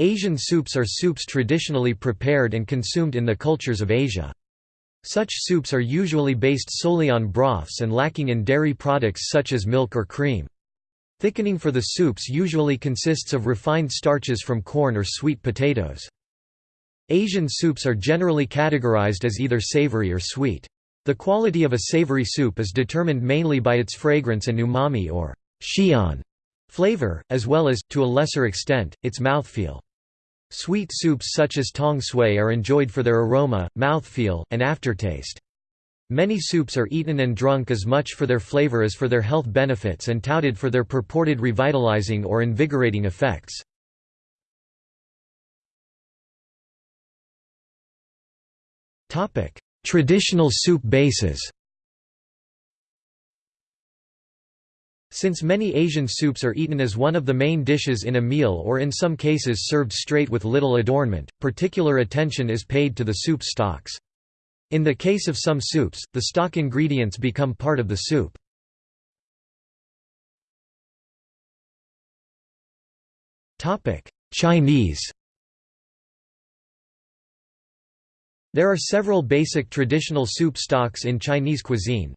Asian soups are soups traditionally prepared and consumed in the cultures of Asia. Such soups are usually based solely on broths and lacking in dairy products such as milk or cream. Thickening for the soups usually consists of refined starches from corn or sweet potatoes. Asian soups are generally categorized as either savory or sweet. The quality of a savory soup is determined mainly by its fragrance and umami or xian flavor, as well as, to a lesser extent, its mouthfeel. Sweet soups such as tong sui are enjoyed for their aroma, mouthfeel, and aftertaste. Many soups are eaten and drunk as much for their flavor as for their health benefits and touted for their purported revitalizing or invigorating effects. Traditional soup bases Since many Asian soups are eaten as one of the main dishes in a meal or in some cases served straight with little adornment, particular attention is paid to the soup stocks. In the case of some soups, the stock ingredients become part of the soup. Chinese There are several basic traditional soup stocks in Chinese cuisine,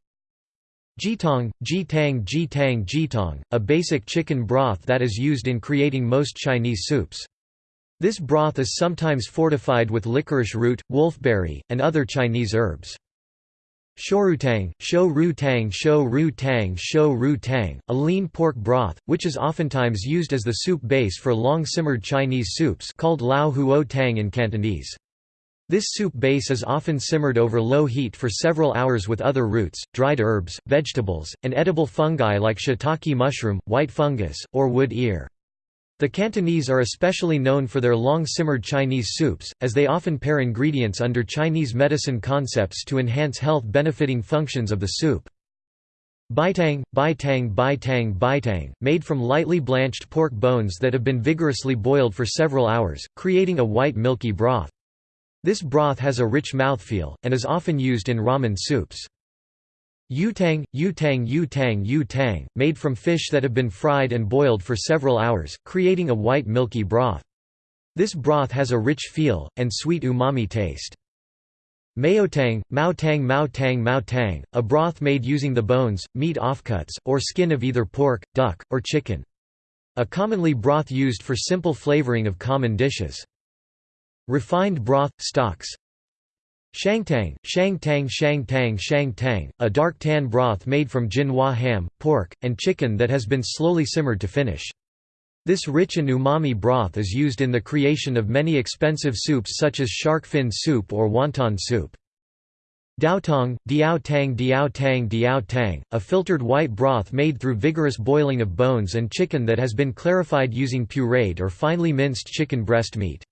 Jitong, jitang jitang jitong, a basic chicken broth that is used in creating most Chinese soups. This broth is sometimes fortified with licorice root, wolfberry, and other Chinese herbs. Shourutang, shou ru tang shou ru tang shou ru tang, a lean pork broth, which is oftentimes used as the soup base for long-simmered Chinese soups called lao huo tang in Cantonese. This soup base is often simmered over low heat for several hours with other roots, dried herbs, vegetables, and edible fungi like shiitake mushroom, white fungus, or wood ear. The Cantonese are especially known for their long-simmered Chinese soups, as they often pair ingredients under Chinese medicine concepts to enhance health-benefiting functions of the soup. Baitang, baitang baitang baitang, made from lightly blanched pork bones that have been vigorously boiled for several hours, creating a white milky broth. This broth has a rich mouthfeel, and is often used in ramen soups. Yutang, yutang yutang yutang, made from fish that have been fried and boiled for several hours, creating a white milky broth. This broth has a rich feel, and sweet umami taste. Maotang, maotang maotang maotang, a broth made using the bones, meat offcuts, or skin of either pork, duck, or chicken. A commonly broth used for simple flavoring of common dishes. Refined broth, stocks Shangtang, shangtang shangtang shangtang, a dark tan broth made from jinhua ham, pork, and chicken that has been slowly simmered to finish. This rich and umami broth is used in the creation of many expensive soups such as shark fin soup or wonton soup. Daotong, diao tang diao tang diao tang, a filtered white broth made through vigorous boiling of bones and chicken that has been clarified using pureed or finely minced chicken breast meat.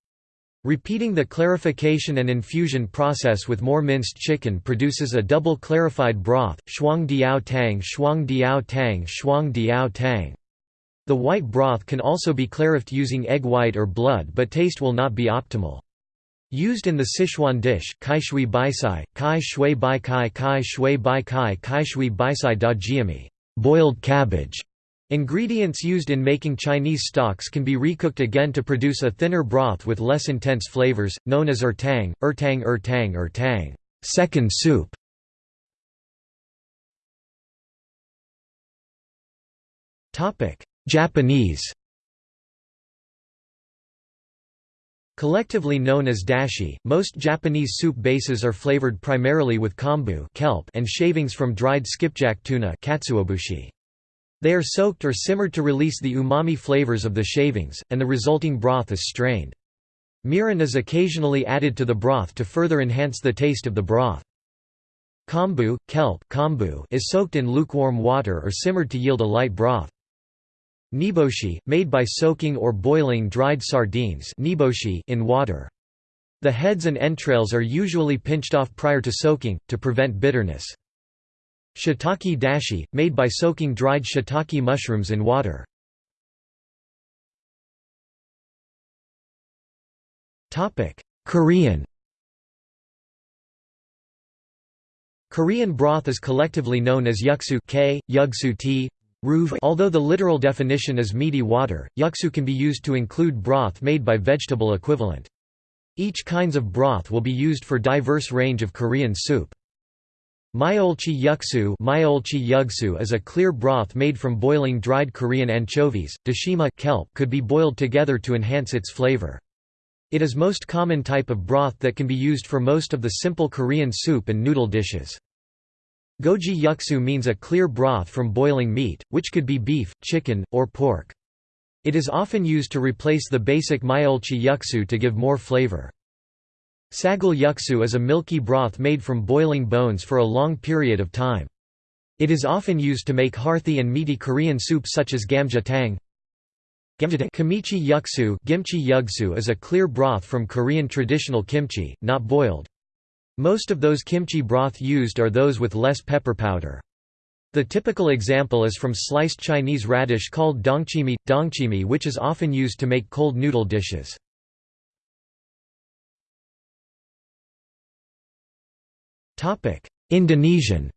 Repeating the clarification and infusion process with more minced chicken produces a double clarified broth, shuang diao tang shuang diao tang shuang diao tang. The white broth can also be clarified using egg white or blood but taste will not be optimal. Used in the Sichuan dish, kai shui baisai, kai shui bai kai kai shui bai kai kai shui baisai da jiami boiled cabbage", Ingredients used in making Chinese stocks can be recooked again to produce a thinner broth with less intense flavors, known as ertang, ertang ertang ertang second soup. Japanese Collectively known as dashi, most Japanese soup bases are flavored primarily with kombu kelp and shavings from dried skipjack tuna katsuobushi. They are soaked or simmered to release the umami flavors of the shavings, and the resulting broth is strained. Mirin is occasionally added to the broth to further enhance the taste of the broth. Kombu, kelp kombu is soaked in lukewarm water or simmered to yield a light broth. Niboshi, made by soaking or boiling dried sardines in water. The heads and entrails are usually pinched off prior to soaking, to prevent bitterness. Shiitake dashi, made by soaking dried shiitake mushrooms in water. Korean Korean broth is collectively known as yuksu k, yugsu tea, Although the literal definition is meaty water, yuksu can be used to include broth made by vegetable equivalent. Each kinds of broth will be used for diverse range of Korean soup. Myolchi yuksu, myolchi yugsu is a clear broth made from boiling dried Korean anchovies. Dashima kelp could be boiled together to enhance its flavor. It is most common type of broth that can be used for most of the simple Korean soup and noodle dishes. Goji yuksu means a clear broth from boiling meat, which could be beef, chicken, or pork. It is often used to replace the basic myolchi yuksu to give more flavor. Sagal yuksu is a milky broth made from boiling bones for a long period of time. It is often used to make hearty and meaty Korean soup such as gamjatang. Kimchi yuksu, kimchi yuksu is a clear broth from Korean traditional kimchi, not boiled. Most of those kimchi broth used are those with less pepper powder. The typical example is from sliced Chinese radish called dongchimi, dongchimi which is often used to make cold noodle dishes. Indonesian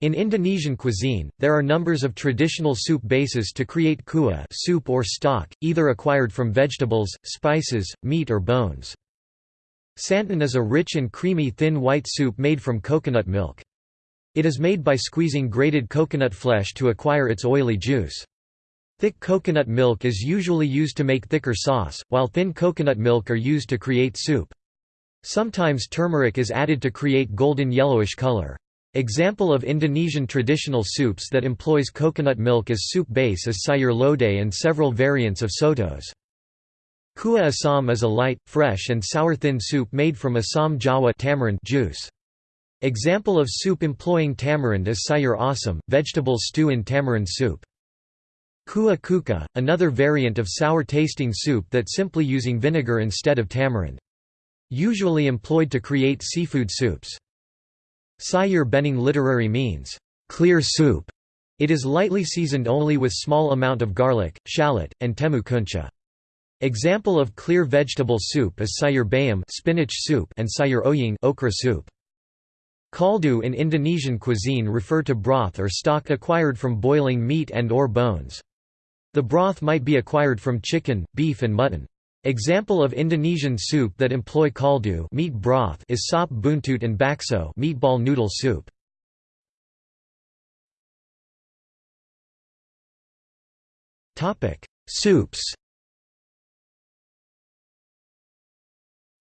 In Indonesian cuisine, there are numbers of traditional soup bases to create kuah soup or stock, either acquired from vegetables, spices, meat or bones. Santan is a rich and creamy thin white soup made from coconut milk. It is made by squeezing grated coconut flesh to acquire its oily juice. Thick coconut milk is usually used to make thicker sauce, while thin coconut milk are used to create soup. Sometimes turmeric is added to create golden yellowish color. Example of Indonesian traditional soups that employs coconut milk as soup base is sayur lodeh and several variants of sotos. Kuah asam is a light, fresh and sour thin soup made from asam jawa tamarind juice. Example of soup employing tamarind is sayur asam, vegetable stew in tamarind soup. Kuah kuka, another variant of sour-tasting soup that simply using vinegar instead of tamarind. Usually employed to create seafood soups. Sayur bening literary means, clear soup. It is lightly seasoned only with small amount of garlic, shallot, and temu kunci. Example of clear vegetable soup is sayur bayam spinach soup and sayur oying okra soup. Kaldu in Indonesian cuisine refer to broth or stock acquired from boiling meat and or bones. The broth might be acquired from chicken, beef and mutton. Example of Indonesian soup that employ kaldu meat broth is sop buntut and bakso meatball noodle soup. Topic: Soups.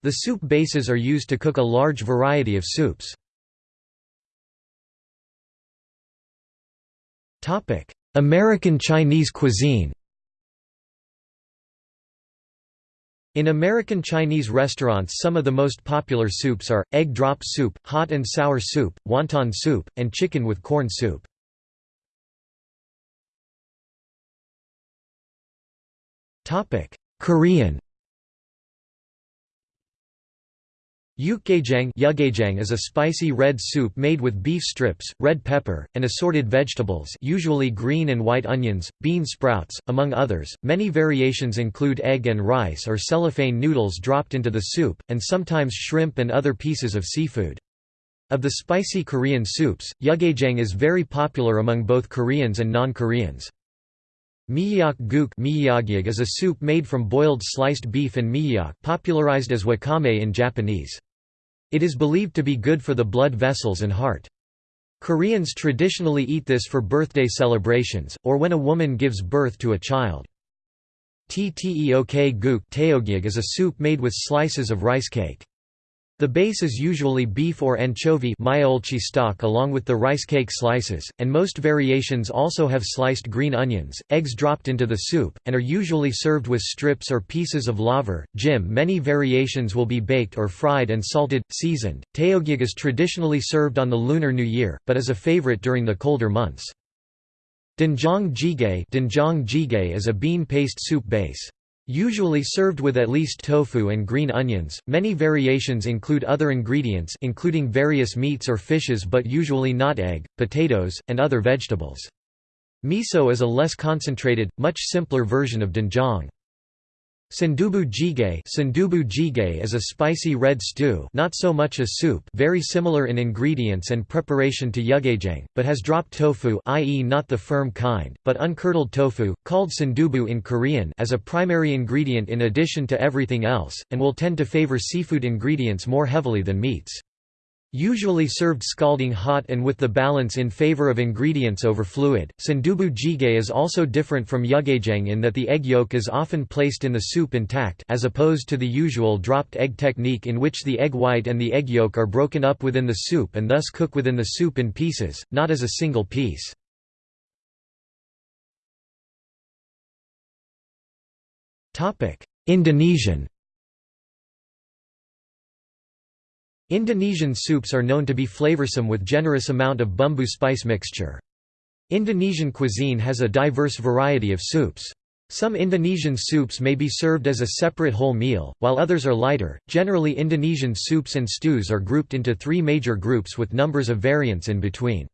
The soup bases are used to cook a large variety of soups. Topic: American Chinese cuisine. In American Chinese restaurants some of the most popular soups are, egg drop soup, hot and sour soup, wonton soup, and chicken with corn soup. Korean Yukgaejang is a spicy red soup made with beef strips, red pepper, and assorted vegetables usually green and white onions, bean sprouts, among others. Many variations include egg and rice or cellophane noodles dropped into the soup, and sometimes shrimp and other pieces of seafood. Of the spicy Korean soups, Yukgaejang is very popular among both Koreans and non-Koreans. Miyeok guk is a soup made from boiled sliced beef and miyeok popularized as wakame in Japanese. It is believed to be good for the blood vessels and heart. Koreans traditionally eat this for birthday celebrations, or when a woman gives birth to a child. Tteok guk is a soup made with slices of rice cake. The base is usually beef or anchovy stock along with the rice cake slices, and most variations also have sliced green onions, eggs dropped into the soup, and are usually served with strips or pieces of laver, jim many variations will be baked or fried and salted, seasoned. Taeogyeok is traditionally served on the Lunar New Year, but is a favorite during the colder months. Doenjang jjigae is a bean paste soup base. Usually served with at least tofu and green onions, many variations include other ingredients including various meats or fishes but usually not egg, potatoes, and other vegetables. Miso is a less concentrated, much simpler version of doenjang. Sundubu jjigae Sundubu jjigae is a spicy red stew not so much a soup very similar in ingredients and preparation to yukgaejang, but has dropped tofu i.e. not the firm kind, but uncurdled tofu, called sundubu in Korean as a primary ingredient in addition to everything else, and will tend to favor seafood ingredients more heavily than meats. Usually served scalding hot and with the balance in favor of ingredients over fluid, sundubu jjigae is also different from yukgaejang in that the egg yolk is often placed in the soup intact as opposed to the usual dropped egg technique in which the egg white and the egg yolk are broken up within the soup and thus cook within the soup in pieces, not as a single piece. Indonesian Indonesian soups are known to be flavorsome with generous amount of bumbu spice mixture. Indonesian cuisine has a diverse variety of soups. Some Indonesian soups may be served as a separate whole meal, while others are lighter. Generally, Indonesian soups and stews are grouped into three major groups with numbers of variants in between.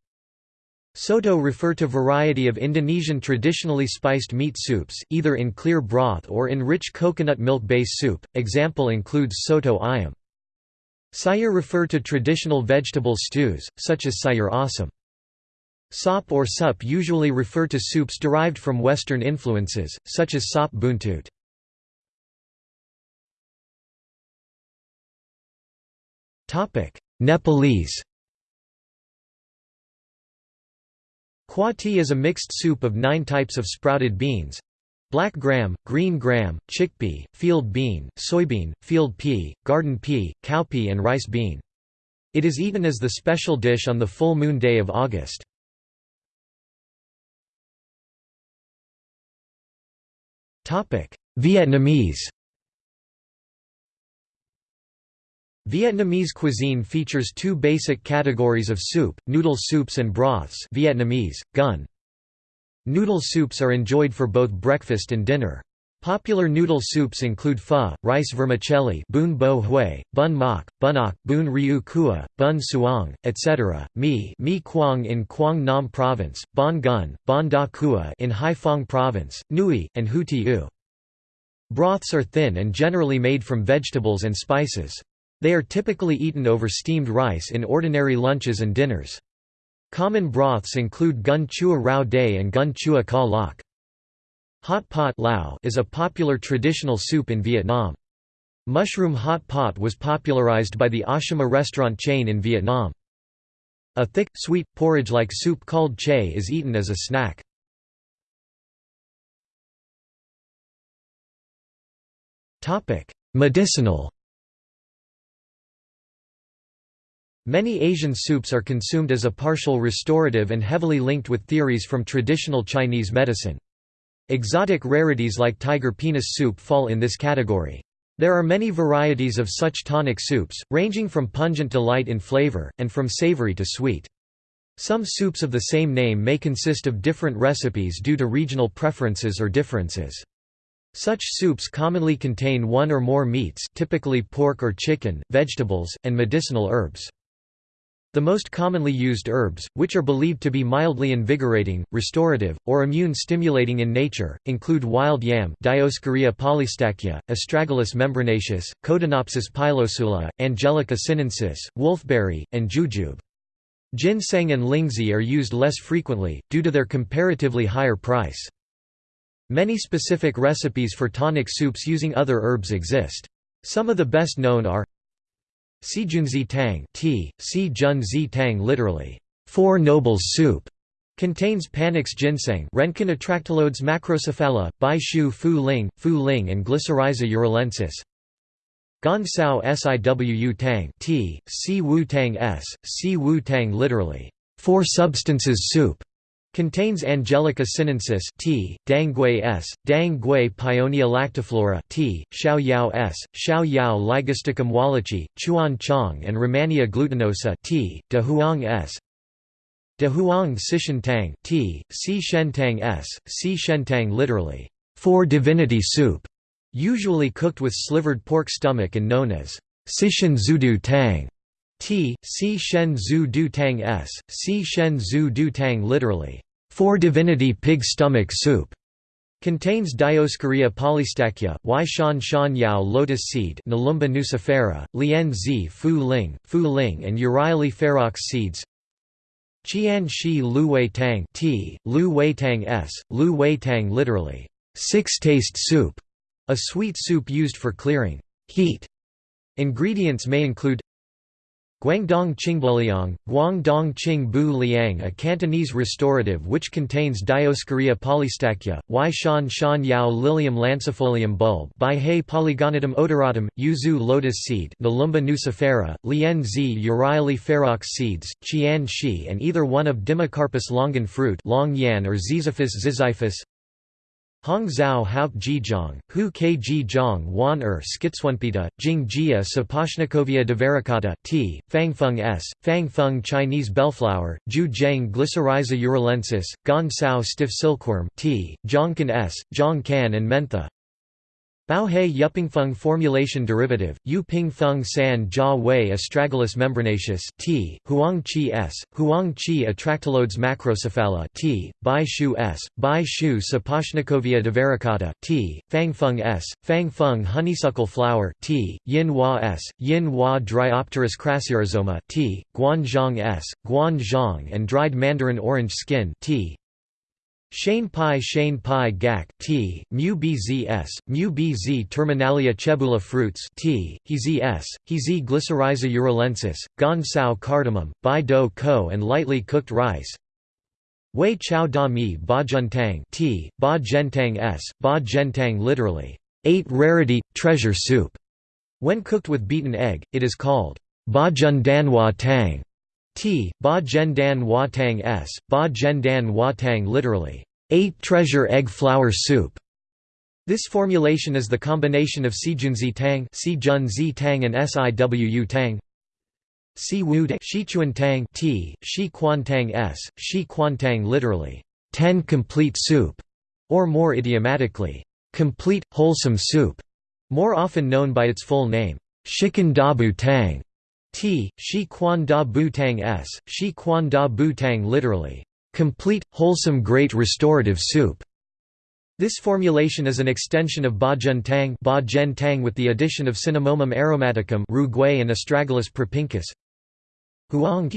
Soto refer to variety of Indonesian traditionally spiced meat soups, either in clear broth or in rich coconut milk-based soup. Example includes soto ayam. Sayur refer to traditional vegetable stews, such as sayur asam. Sop or sup usually refer to soups derived from Western influences, such as sop buntut. Nepalese Khwa is a mixed soup of nine types of sprouted beans, Black gram, green gram, chickpea, field bean, soybean, field pea, garden pea, cowpea and rice bean. It is eaten as the special dish on the full moon day of August. Vietnamese Vietnamese cuisine features two basic categories of soup, noodle soups and broths Vietnamese, gun, Noodle soups are enjoyed for both breakfast and dinner. Popular noodle soups include pho, rice vermicelli bun bo hui, bun mak, bunok, bun riu kua, bun suong, etc., mi mi quang in Quang Nam Province, bon gun, bon da kua in Haiphong Province, nui, and hu u. Broths are thin and generally made from vegetables and spices. They are typically eaten over steamed rice in ordinary lunches and dinners. Common broths include gun chua rau day and gun chua ka lak. Hot pot lao is a popular traditional soup in Vietnam. Mushroom hot pot was popularized by the Ashima restaurant chain in Vietnam. A thick, sweet, porridge-like soup called che is eaten as a snack. Medicinal Many Asian soups are consumed as a partial restorative and heavily linked with theories from traditional Chinese medicine. Exotic rarities like tiger penis soup fall in this category. There are many varieties of such tonic soups, ranging from pungent to light in flavor, and from savory to sweet. Some soups of the same name may consist of different recipes due to regional preferences or differences. Such soups commonly contain one or more meats typically pork or chicken, vegetables, and medicinal herbs. The most commonly used herbs, which are believed to be mildly invigorating, restorative, or immune-stimulating in nature, include wild yam Dioscorea polystachya, Astragalus membranaceus, Codonopsis pilosula, Angelica sinensis, wolfberry, and jujube. Ginseng and lingzhi are used less frequently, due to their comparatively higher price. Many specific recipes for tonic soups using other herbs exist. Some of the best known are Sijunzi Tang tea, si tang literally, Four Nobles soup, contains Panax ginseng Rhynchonotractylodes macrocephala, Bai Shu Fu Ling, Fu Ling and Glycyrrhiza uralensis. Gan Sao Siwu Tang tea, si Wu Tang s, si Wu Tang literally, Four Substances soup, Contains Angelica sinensis T, Danggui S, Dang Gui Paeonia lactiflora T, Xiao Yao S, Xiao Yao Ligusticum wallichii, Chuan Chong and Rehmannia glutinosa T, De Huang S. De Huang Sishen Tang T, Si Shen Tang S, Si Shen Tang literally, four divinity soup, usually cooked with slivered pork stomach and known as Sishen Zudu Tang. T, Si Shen Zhu Du Tang S, Si Shen Zhu Du Tang literally, Four divinity pig stomach soup, Contains Dioscorea polystachya, Y shan shan yao lotus seed Nelumbo nucifera, Lian zi fu ling, fu ling and Euryale ferox seeds Qian shi lu wei tang t, lu wei tang s, lu wei tang literally, six-taste soup, a sweet soup used for clearing heat. Ingredients may include Guangdong Qingbuliang, Guangdong Qing Bu Liang a Cantonese restorative which contains Dioscorea polystachya, Y shan shan yao lilium lancifolium bulb Baihe polygonatum odoratum, yuzu lotus seed Nelumbo nucifera, Lian zi Euryale ferox seeds, Qian shi and either one of Dimocarpus longan fruit long yan or Ziziphus ziziphus Hong Zhao Hauk Jizhong, Hu Kg Zhong Wan Er Schizonepeta, Jing Jia Saposhnikovia Divaricata, T, Fangfeng S, Fangfeng Chinese bellflower, Ju Zheng Glycyrrhiza uralensis, Gan Sao stiff silkworm, T, Zhongkan S, Zhongkan and Mentha, Baohe Yupingfeng formulation derivative, Yu Ping Feng San Jia Wei astragalus membranaceus T, Huang Qi S, Huang Qi Atractylodes macrocephala T, Bai Shu S, Bai Shu Saposhnikovia divaricata T, Fang Feng S, Fang Feng honeysuckle flower T, Yin Hua S, Yin Hua Dryopteris crassirrhizoma T, Guanzhong S, Guanzhong and dried mandarin orange skin T, Shane pi Shane pi gak t, mu bzs, mu bz terminalia chebula fruits t, hz hz glycyrrhiza uralensis, gan sao cardamom, bai do ko and lightly cooked rice. Wei chao da mi ba tang t, ba gentang s, ba gentang literally, eight rarity, treasure soup. When cooked with beaten egg, it is called ba danwa tang. T, Ba Zhen Dan Hua Tang S, Ba Zhen Dan Hua Tang literally, eight treasure egg flour soup. This formulation is the combination of Sijunzi Tang, Sijunzi Tang and Siwu Tang. Si Wu Shichuan Tang T, Shi Quan Tang S, Shi Quan Tang literally, ten complete soup, or more idiomatically, complete, wholesome soup, more often known by its full name, Shikan Dabu Tang. T, Shi Quan Da Bu Tang S, Shi Quan Da Bu Tang literally, complete, wholesome great restorative soup. This formulation is an extension of Ba Zhen Tang, ba tang with the addition of Cinnamomum aromaticum and Astragalus propinquus. Huang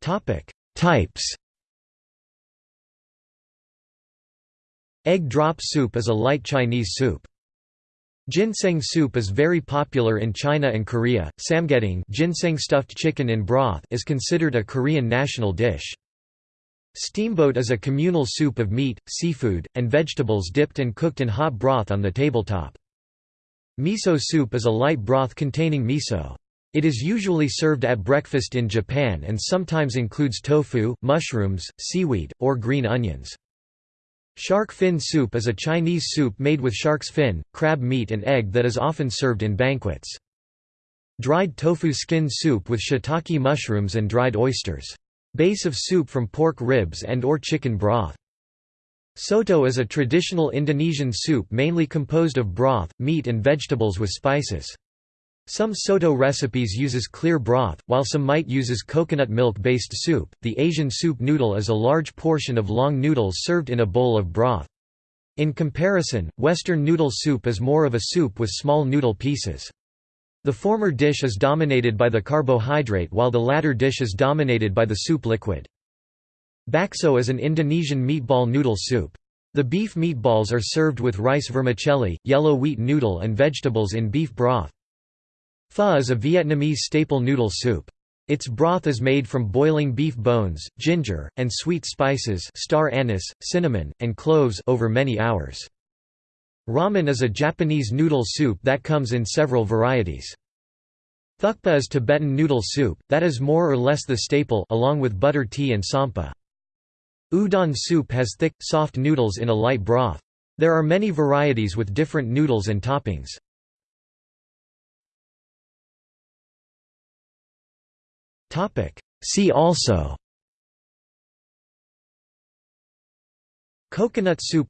Topic: Types. Egg drop soup is a light Chinese soup. Ginseng soup is very popular in China and Korea. Samgyetang ginseng stuffed chicken in broth is considered a Korean national dish. Steamboat is a communal soup of meat, seafood, and vegetables dipped and cooked in hot broth on the tabletop. Miso soup is a light broth containing miso. It is usually served at breakfast in Japan and sometimes includes tofu, mushrooms, seaweed, or green onions. Shark fin soup is a Chinese soup made with shark's fin, crab meat and egg that is often served in banquets. Dried tofu skin soup with shiitake mushrooms and dried oysters. Base of soup from pork ribs and or chicken broth. Soto is a traditional Indonesian soup mainly composed of broth, meat and vegetables with spices. Some soto recipes uses clear broth, while some might uses coconut milk-based soup. The Asian soup noodle is a large portion of long noodles served in a bowl of broth. In comparison, Western noodle soup is more of a soup with small noodle pieces. The former dish is dominated by the carbohydrate while the latter dish is dominated by the soup liquid. Bakso is an Indonesian meatball noodle soup. The beef meatballs are served with rice vermicelli, yellow wheat noodle and vegetables in beef broth. Pho is a Vietnamese staple noodle soup. Its broth is made from boiling beef bones, ginger, and sweet spices star anise, cinnamon, and cloves over many hours. Ramen is a Japanese noodle soup that comes in several varieties. Thukpa is Tibetan noodle soup, that is more or less the staple along with butter tea and tsampa. Udon soup has thick, soft noodles in a light broth. There are many varieties with different noodles and toppings. Topic. See also Coconut soup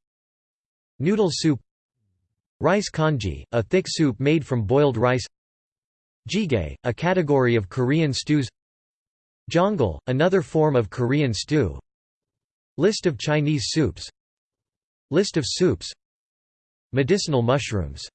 Noodle soup Rice congee, a thick soup made from boiled rice Jjigae, a category of Korean stews Jeongol, another form of Korean stew List of Chinese soups List of soups Medicinal mushrooms